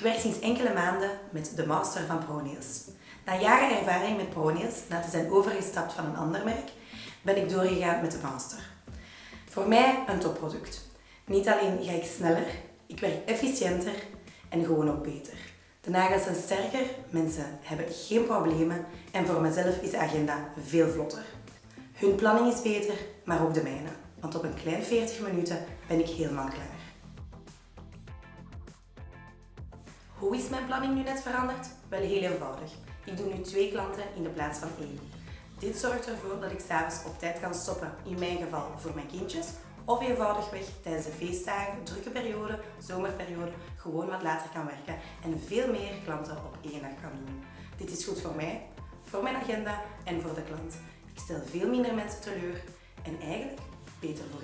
Ik werk sinds enkele maanden met de master van ProNails. Na jaren ervaring met ProNails, na te zijn overgestapt van een ander merk, ben ik doorgegaan met de master. Voor mij een topproduct. Niet alleen ga ik sneller, ik werk efficiënter en gewoon ook beter. De nagels zijn sterker, mensen hebben geen problemen en voor mezelf is de agenda veel vlotter. Hun planning is beter, maar ook de mijne. Want op een klein 40 minuten ben ik helemaal klaar. Hoe is mijn planning nu net veranderd? Wel heel eenvoudig. Ik doe nu twee klanten in de plaats van één. Dit zorgt ervoor dat ik s'avonds op tijd kan stoppen, in mijn geval voor mijn kindjes, of eenvoudigweg tijdens de feestdagen, drukke periode, zomerperiode, gewoon wat later kan werken en veel meer klanten op één dag kan doen. Dit is goed voor mij, voor mijn agenda en voor de klant. Ik stel veel minder mensen teleur en eigenlijk beter voor.